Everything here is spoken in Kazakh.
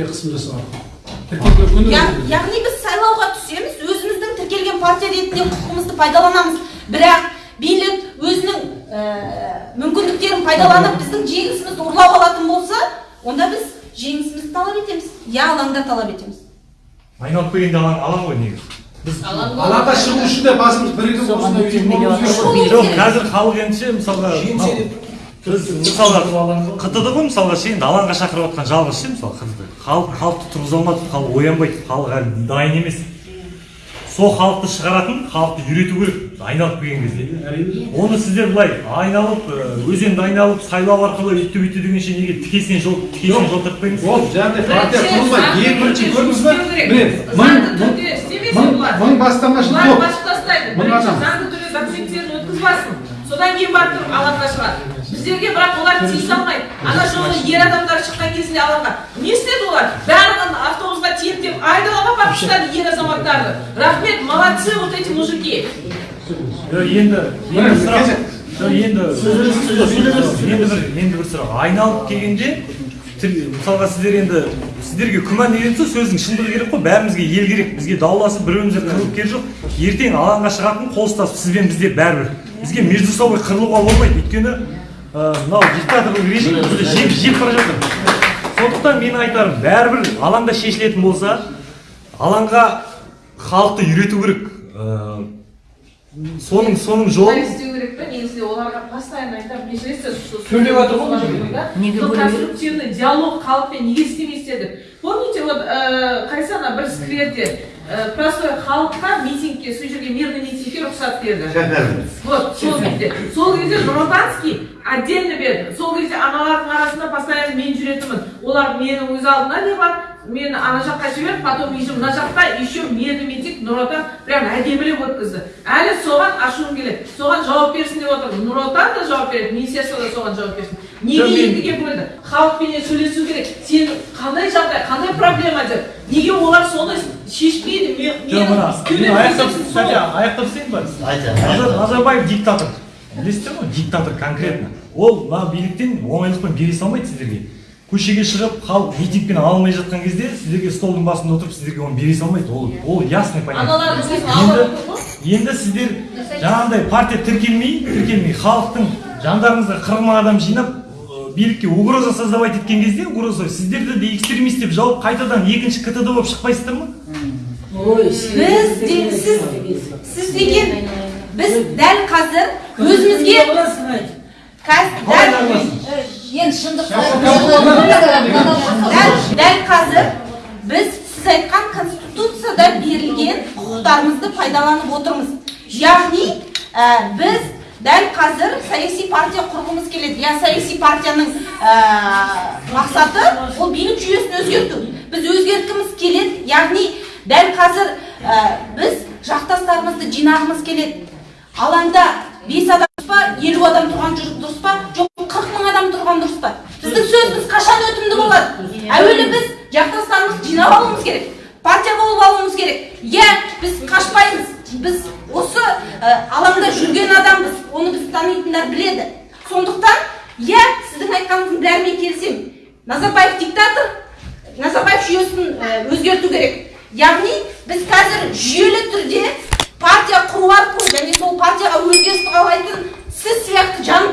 тіркеуге қысым жасау яғни біз сайлауға түсеміз өзіміздің тіркелген партия ретінде құқығымызды пайдаланамыз. Бірақ билік өзінің ә, мүмкіндіктерін пайдаланып біздің жеңісімізді ұрлап алатын болса онда біз жеңісімізді талап етеміз. Я алаңда талап етеміз. Айналып келгенде алаң алаң ғой негізі. Біз алаңға шығу үшін де басымыз бірігіп осындай жоқ қазір халық ендеше мысалға біз мысалға қтд ғой мысалға ше енді алаңға шақырып жатқан жалғыз ше мысалы қтд халық халықты тұрғыза алмады халық оянбайды халық әлі дайын емес. Сол халықты шығаратын халықты үйрету керек айналып келген кезде. Оны сіздер былай айналып өзенді айналып сайлау арқылы үйтті бүйтті дегенше неге тікесінен жол тікесінен жол тартпаймыз ол жаңағыдай партия құрылмайды ең бірінші көрдіңіз ба міне мың заңды мың түрде істемесе мың бұлар. мың бастамашы топ. басып тастайды Мың бірінші адам. заңды түрде документтерін өткізбасын. Содан кейін барып тұрып алаңға шығады. Біздерге бірақ олар тиісе алмайды. Ана жолы ер адамдар шыққан кезінде алаңға. Не істеді олар? Барлығын автобусқа тиеп деп айдалаға апарып тастады ер азаматтарды. Рахмет молодцы вот эти мужики. Енді енді сұрақ жоқ, енді енді бір енді бір сұрақ айналып келгенде мысалға сіздер енді сіздерге күмән деген сөз сөздің шындығы керек қой. Бәрімізге ел керек. Бізге дауласып бір бірімізге қырылып керегі жоқ. Ертең алаңға шығатын қол ұстасып сізбен бізде бәрібір. Бізге между собой қырылуға болмайды. Өйткені мынау диктаторлық режим бізді жеп жеп бара жатыр. Сондықтан менің айтарым бәрібір алаңда шешілетін болса алаңға халықты үйрету керек. Ы, соның соның жолын істеу керек та негізінде оларға постоянно айтамын межлесте Төлеп жатыр ғой мына жерде. неге конструктивный диалог халықпен неге істемейсіздер деп помните вот э, қайсы ана бір скверде э, простой халыққа митингке сол жерге мирный митингке рұқсат берді. Вот сол кезде. Сол кезде нұротанский отдельно берді сол кезде аналардың арасында постоянно мен жүретінмін. Олар менің өз алдына не бар мені ана жаққа жіберіп потом еще мына жақта еще мирный митинг нұр отан прям әдемілеп өткізді. Әлі соған ашуым келеді. Соған жауап берсін деп отырмын. Нұр отан да жауап береді министерство да соған жауап берсін. Неге екіге бөлді халықпенен сөйлесу керек. Сен қандай жағдай қандай проблема деп. Неге олар соны шешпейді? Мен аяқтап аяқтап істейін ба? Назар- назарбаев диктатор. Білесіздер ғой диктатор конкретно. Ол мына биліктен оңайлықпен бере салмайды сіздерге. Көшеге шығып халық митингпен ала алмай жатқан кезде сіздерге столдың басында отырып сіздерге оны бере салмайды ол. Ол ясный понятно енді сіздер жаңағындай партия тіркелмей тіркелмей халықтың жандарыңызға қырық мың адам жинап билікке угроза создавать еткен кезде угроза сіздерді де экстремист деп жауып қайтадан екінші ктд болып шықпайсыздар ма? Біз де сіз сіз деген біз дәл қазір өзімізге дәл енді дәл, дәл қазір біз сіз айтқан конституцияда берілген құқықтарымызды пайдаланып отырмыз. Яғни біз дәл қазір саяси партия құрғымыз келеді. Иә саяси партияның мақсаты ол билік жүйесін өзгерту. Біз өзгерткіміз келеді. Яғни дәл қазір біз жақтастарымызды жинағымыз келеді. Алаңда бес адам па елу адам тұрған дұрыс па жоқ қырық мың адам тұрған дұрыс па? Біздің сөзіміз қашан өтімді болады әуелі біз жақтастарымызды жинап алуымыз керек партия болып алуымыз керек. Иә біз қашпаймыз. Біз осы алаңда жүрген адамбыз оны біз танитындар біледі. Сондықтан иә сіздің айтқаныңыздың бәрімен келісемін. Назарбаев диктатор назарбаев жүйесін өзгерту керек. Яғни біз қазір жүйелі түрде партия құру арқылы және сол партияға өзгеріс қалайтын сіз сияқты жан